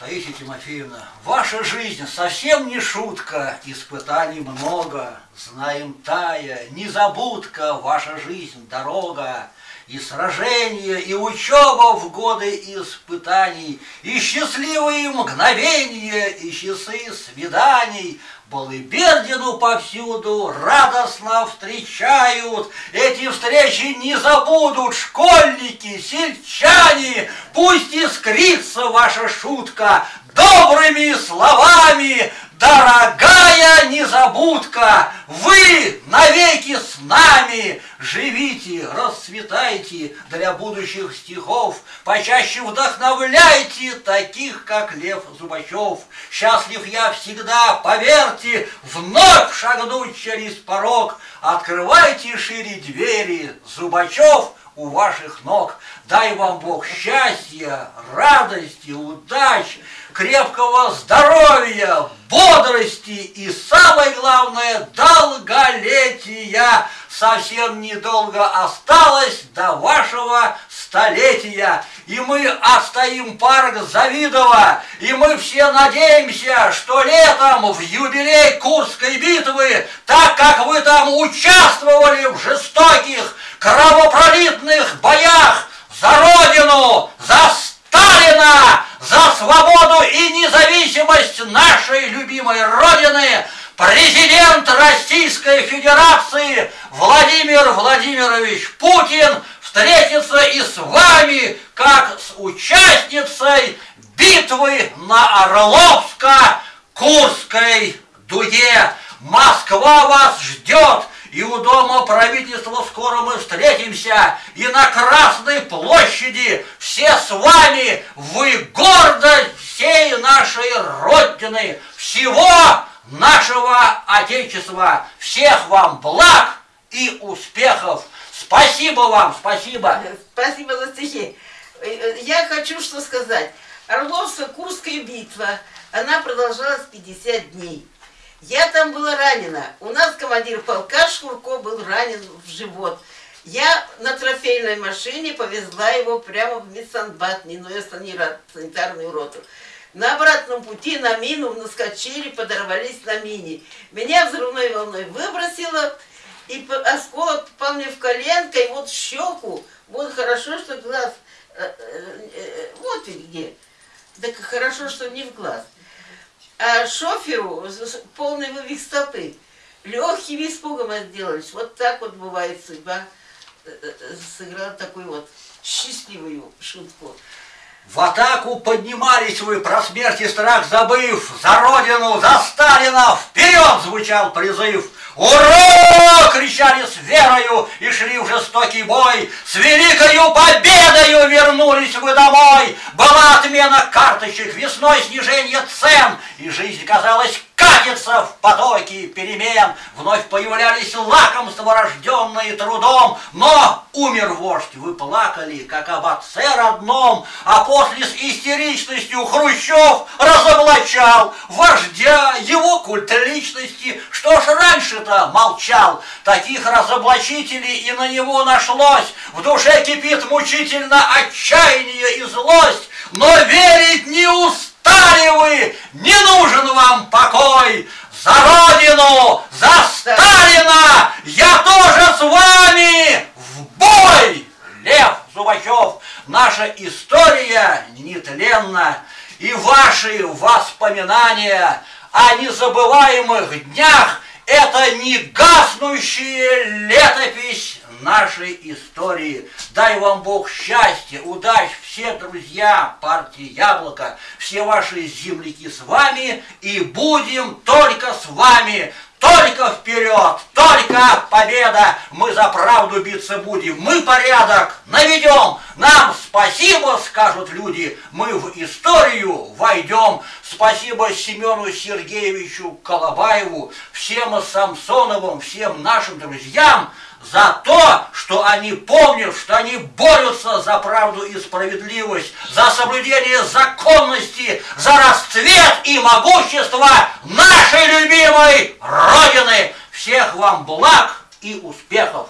Таисия Тимофеевна, ваша жизнь совсем не шутка, испытаний много, знаем тая, незабудка, ваша жизнь дорога, и сражения, и учеба в годы испытаний, и счастливые мгновения, и часы свиданий, Балыбердину повсюду радостно встречают. Эти встречи не забудут школьники, сельчане. Пусть искрится ваша шутка добрыми словами, Дорогая незабудка, вы навеки с нами. Живите, расцветайте для будущих стихов, Почаще вдохновляйте таких, как Лев Зубачев. Счастлив я всегда, поверьте, вновь шагнуть через порог. Открывайте шире двери, Зубачев у ваших ног. Дай вам Бог счастья, радости, удач, крепкого здоровья, бодрости и, самое главное, долголетия. Совсем недолго осталось до вашего столетия. И мы отстоим парк Завидово, и мы все надеемся, что летом в юбилей Курской битвы, так как вы там участвовали в жестоких, кровопролитных боях за Родину, за Сталина, за свободу и независимость нашей любимой Родины, президент Российской Федерации Владимир Владимирович Путин встретится и с вами, как с участницей битвы на Орловско-Курской дуге. Москва вас ждет, и у дома правительства скоро мы встретимся, и на Красной площади все с вами, вы гордость всей нашей Родины, всего нашего Отечества. Всех вам благ и успехов! Спасибо вам, спасибо! Спасибо за стихи. Я хочу что сказать. Орловско-Курская битва, она продолжалась 50 дней. Я там была ранена. У нас командир полка Шкурко был ранен в живот. Я на трофейной машине повезла его прямо в медсанбат, Ниное санитарную роту. На обратном пути на мину наскочили, подорвались на мине. Меня взрывной волной выбросило, и осколок попал мне в коленко, и вот в щеку. Вот хорошо, что глаз... Э, э, э, вот где. Так хорошо, что не в глаз а шоферу полный вывих стопы. Легким испугом отделались. Вот так вот бывает судьба э, э, сыграла такую вот счастливую шутку. В атаку поднимались вы, про смерть и страх забыв, За Родину, за Сталина, вперед звучал призыв. Ура! кричали с верою и шли в жестокий бой. С великою победою вернулись вы домой. Была отмена карточек, весной снижение цен, и жизнь казалась катится в потоке перемен. Вновь появлялись лакомства, рожденные трудом, но умер вождь, вы плакали, как об отце родном, а после с истеричностью Хрущев разоблачал вождя, его культ личности. Что ж раньше-то молчал? Таких разоблачителей и на него нашлось. В душе кипит мучительно отчаяние и злость, но верить не успел Стали вы, не нужен вам покой, за Родину, за Сталина, я тоже с вами в бой! Лев Зубачев, наша история нетленна, и ваши воспоминания о незабываемых днях – это не гаснущая летопись нашей истории. Дай вам Бог счастья, удач, все друзья партии Яблоко, все ваши земляки с вами, и будем только с вами. Только вперед, только победа, мы за правду биться будем, мы порядок наведем, нам спасибо, скажут люди, мы в историю войдем. Спасибо Семену Сергеевичу Колобаеву, всем Самсоновым, всем нашим друзьям, за то, что они помнят, что они борются за правду и справедливость, за соблюдение законности, за расцвет и могущество нашей любимой Родины. Всех вам благ и успехов!